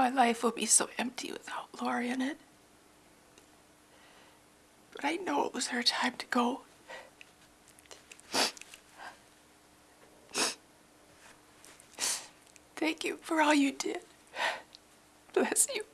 My life will be so empty without Lori in it. But I know it was her time to go. Thank you for all you did. Bless you.